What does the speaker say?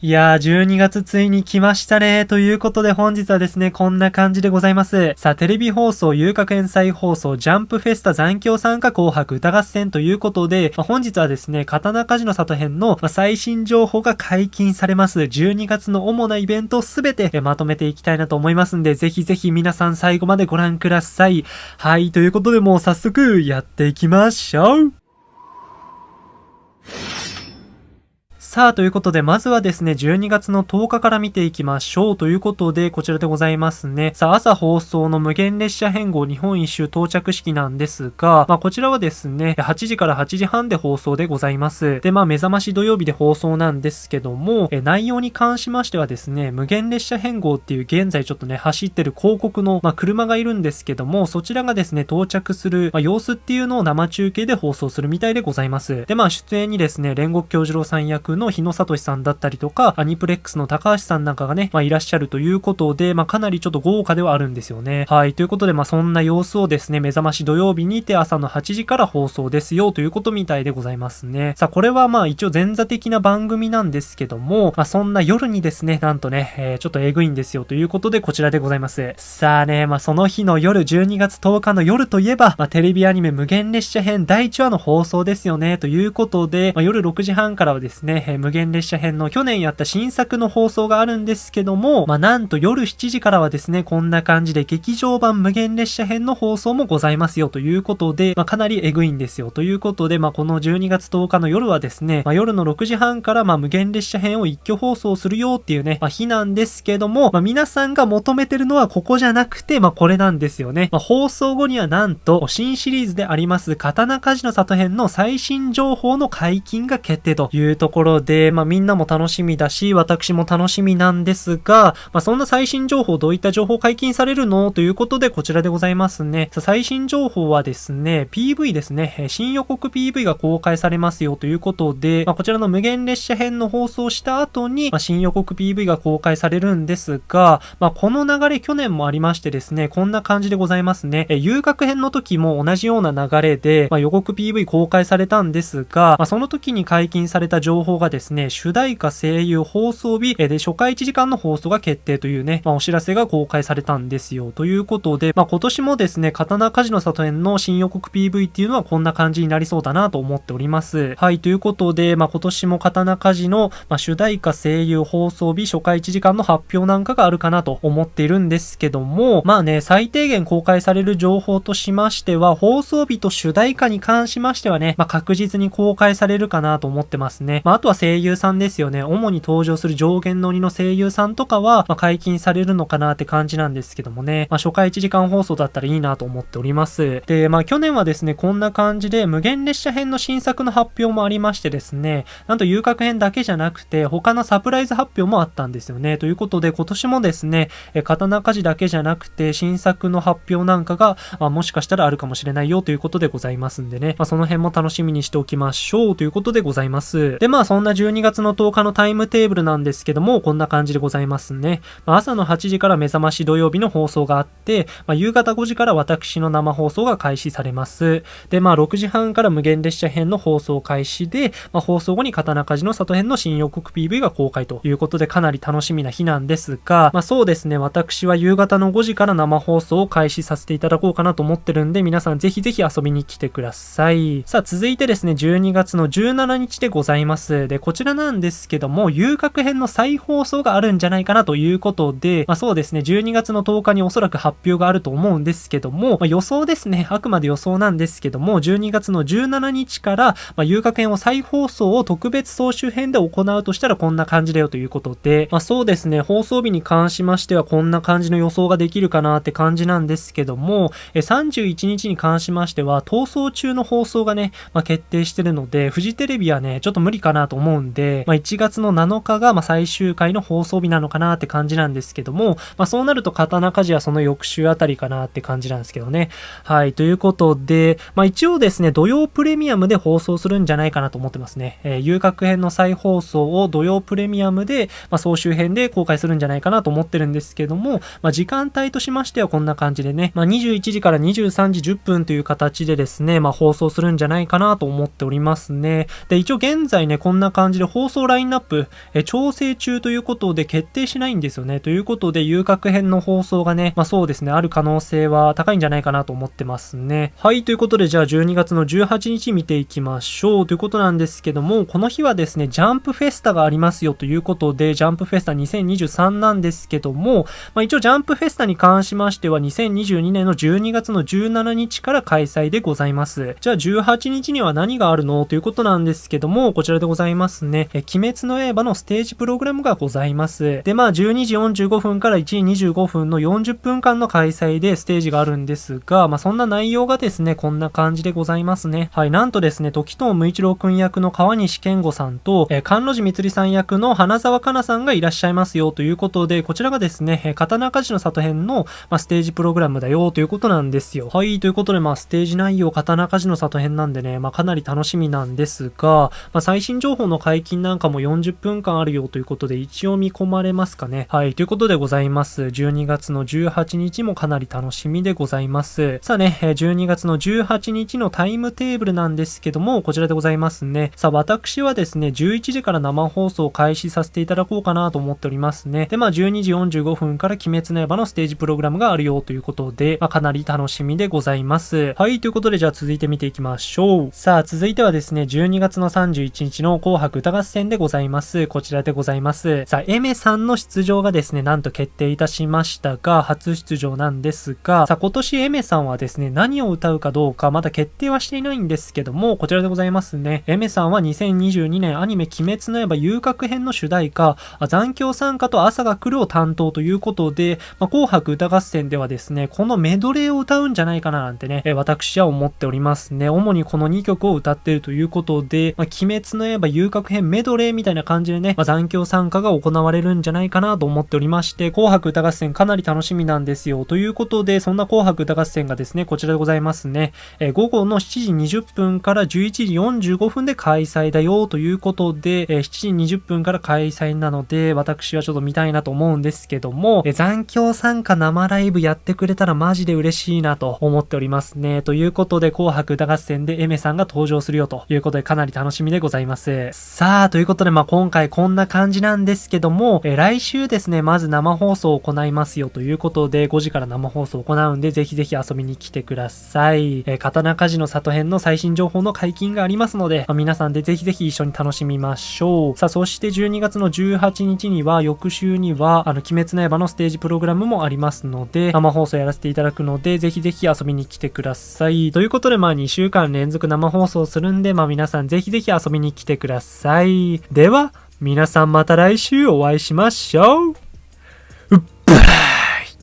いやー、12月ついに来ましたね。ということで本日はですね、こんな感じでございます。さあ、テレビ放送、遊郭園祭放送、ジャンプフェスタ残響参加紅白歌合戦ということで、まあ、本日はですね、刀鍛冶の里編の、ま最新情報が解禁されます。12月の主なイベントすべてまとめていきたいなと思いますんで、ぜひぜひ皆さん最後までご覧ください。はい、ということでもう早速やっていきましょう。さあ、ということで、まずはですね、12月の10日から見ていきましょう。ということで、こちらでございますね。さあ、朝放送の無限列車変更日本一周到着式なんですが、まあ、こちらはですね、8時から8時半で放送でございます。で、まあ、目覚まし土曜日で放送なんですけども、え内容に関しましてはですね、無限列車変更っていう現在ちょっとね、走ってる広告の、まあ、車がいるんですけども、そちらがですね、到着する、まあ、様子っていうのを生中継で放送するみたいでございます。で、まあ、出演にですね、煉獄京次郎さん役の日野聡さんだったりとか、アニプレックスの高橋さんなんかがね、まあ、いらっしゃるということで、まあ、かなりちょっと豪華ではあるんですよね。はい。ということで、まあ、そんな様子をですね、目覚まし土曜日にて朝の8時から放送ですよということみたいでございますね。さあ、これはまあ一応前座的な番組なんですけども、まあ、そんな夜にですね、なんとね、えー、ちょっとえぐいんですよということでこちらでございます。さあね、まあ、その日の夜、12月10日の夜といえば、まあ、テレビアニメ無限列車編第1話の放送ですよね、ということで、まあ、夜6時半からはですね、え、無限列車編の去年やった新作の放送があるんですけども、まあ、なんと夜7時からはですね、こんな感じで劇場版無限列車編の放送もございますよということで、まあ、かなりエグいんですよということで、まあ、この12月10日の夜はですね、まあ、夜の6時半からま無限列車編を一挙放送するよっていうね、まあ、日なんですけども、ま、皆さんが求めてるのはここじゃなくて、ま、これなんですよね。ま、放送後にはなんと、新シリーズであります、刀鍛冶の里編の最新情報の解禁が決定というところで、まあ、みんなも楽しみだし、私も楽しみなんですが、まあ、そんな最新情報、どういった情報解禁されるの？ということで、こちらでございますね。最新情報はですね、PV ですね、新予告 PV が公開されますよということで、まあ、こちらの無限列車編の放送した後に、まあ、新予告 PV が公開されるんですが、まあ、この流れ去年もありましてですね、こんな感じでございますね。え遊郭編の時も同じような流れで、まあ、予告 PV 公開されたんですが、まあ、その時に解禁された情報がですね、主題歌声優放送日で初回1時間の放送が決定というね、まあ、お知らせが公開されたんですよ。ということで、まあ、今年もですね、刀鍛冶の里編の新予告 PV っていうのはこんな感じになりそうだなと思っております。はい、ということで、まあ、今年も刀鍛冶の、まあ、主題歌声優放送日初回1時間の発表なんかがあるかなと思っているんですけども、まあね、最低限公開される情報としましては、放送日と主題歌に関しましてはね、まあ、確実に公開されるかなと思ってますね。まあ、あとは声優さんですよね。主に登場する上限の鬼の声優さんとかは、まあ、解禁されるのかなって感じなんですけどもね、まあ、初回1時間放送だったらいいなと思っております。で、まあ、去年はですね、こんな感じで、無限列車編の新作の発表もありましてですね、なんと遊郭編だけじゃなくて、他のサプライズ発表もあったんですよね。ということで、今年もですね、え刀鍛冶だけじゃなくて、新作の発表なんかが、まあ、もしかしたらあるかもしれないよということでございますんでね、まあ、その辺も楽しみにしておきましょうということでございます。で、まあ、そんなな12月の10日のタイムテーブルなんですけども、こんな感じでございますね。まあ、朝の8時から目覚まし土曜日の放送があって、まあ、夕方5時から私の生放送が開始されます。で、まあ、6時半から無限列車編の放送開始で、まあ、放送後に刀鍛冶の里編の新予告 PV が公開ということでかなり楽しみな日なんですが、まあ、そうですね、私は夕方の5時から生放送を開始させていただこうかなと思ってるんで、皆さんぜひぜひ遊びに来てください。さあ、続いてですね、12月の17日でございます。で、こちらなんですけども、遊郭編の再放送があるんじゃないかなということで、まあ、そうですね、12月の10日におそらく発表があると思うんですけども、まあ、予想ですね、あくまで予想なんですけども、12月の17日から、まあ、遊郭編を再放送を特別総集編で行うとしたらこんな感じだよということで、まあ、そうですね、放送日に関しましてはこんな感じの予想ができるかなって感じなんですけども、え31日に関しましては、逃走中の放送がね、まあ、決定してるので、フジテレビはね、ちょっと無理かなと思思うんで、まあ、1月の7日がま最終回の放送日なのかなって感じなんですけども、まあ、そうなると刀鍛冶はその翌週あたりかなって感じなんですけどね。はい、ということで、まあ、一応ですね、土曜プレミアムで放送するんじゃないかなと思ってますね。えー、遊郭編の再放送を土曜プレミアムで、ま、総集編で公開するんじゃないかなと思ってるんですけども、まあ、時間帯としましてはこんな感じでね、まあ、21時から23時10分という形でですね、まあ、放送するんじゃないかなと思っておりますね。で、一応現在ね、こんなな感じで放送ラインナップ、え調整中ということで決定しないんですよね。ということで、遊郭編の放送がね、まあそうですね、ある可能性は高いんじゃないかなと思ってますね。はい、ということで、じゃあ12月の18日見ていきましょう。ということなんですけども、この日はですね、ジャンプフェスタがありますよということで、ジャンプフェスタ2023なんですけども、まあ一応ジャンプフェスタに関しましては、2022年の12月の17日から開催でございます。じゃあ18日には何があるの？ということなんですけども、こちらでございますますね。え、鬼滅の刃のステージプログラムがございます。で、まあ12時45分から1時25分の40分間の開催でステージがあるんですが、まあそんな内容がですね、こんな感じでございますね。はい、なんとですね、時藤無一郎くん役の川西健吾さんと、え、関路寺光さん役の花沢香菜さんがいらっしゃいますよということで、こちらがですね、え、刀鍛冶の里編の、まあ、ステージプログラムだよということなんですよ。はい、ということで、まあ、ステージ内容、刀鍛冶の里編なんでね、まあ、かなり楽しみなんですが、まあ、最新情報の解禁なんかも40分間あるよということで、一応見込まれますかね。はい、ということでございます。12月の18日もかなり楽しみでございます。さあね、12月の18日のタイムテーブルなんですけども、こちらでございますね。さあ、私はですね、11時から生放送を開始させていただこうかなと思っておりますね。で、まあ、12時45分から鬼滅の刃のステージプログラムがあるよということで、まあ、かなり楽しみでございます。はい、ということで、じゃあ続いて見ていきましょう。さあ、続いてはですね、12月の31日の紅白歌合戦でございます。こちらでございます。さあ、エメさんの出場がですね、なんと決定いたしましたが、初出場なんですが、さあ、今年エメさんはですね、何を歌うかどうかまだ決定はしていないんですけども、こちらでございますね。エメさんは2022年アニメ鬼滅の刃遊郭編の主題歌、残響参加と朝が来るを担当ということで、まあ、紅白歌合戦ではですね、このメドレーを歌うんじゃないかななんてね、え私は思っておりますね。主にこの2曲を歌っているということで、まあ、鬼滅の刃遊郭編メドレーみたいな感じでね、まあ、残響参加が行われるんじゃないかなと思っておりまして、紅白歌合戦かなり楽しみなんですよ。ということで、そんな紅白歌合戦がですね、こちらでございますね。え午後の7時20分から11時45分で開催だよということで、え7時20分から開催なので、私はちょっと見たいなと思うんですけども、え残響参加生ライブやってくれたらマジで嬉しいなと思っておりますね。ということで、紅白歌合戦でエメさんが登場するよということで、かなり楽しみでございます。さあ、ということで、まあ今回こんな感じなんですけども、え来週ですね、まず生放送を行いますよということで、5時から生放送を行うんで、ぜひぜひ遊びに来てください。え刀鍛冶の里編の最新情報の解禁がありますので、まあ、皆さんでぜひぜひ一緒に楽しみましょう。さあ、そして12月の18日には、翌週には、あの、鬼滅の刃のステージプログラムもありますので、生放送やらせていただくので、ぜひぜひ遊びに来てください。ということで、まあ2週間連続生放送するんで、まあ皆さんぜひぜひ遊びに来てください。さい。では、皆さんまた来週お会いしましょう。うっばら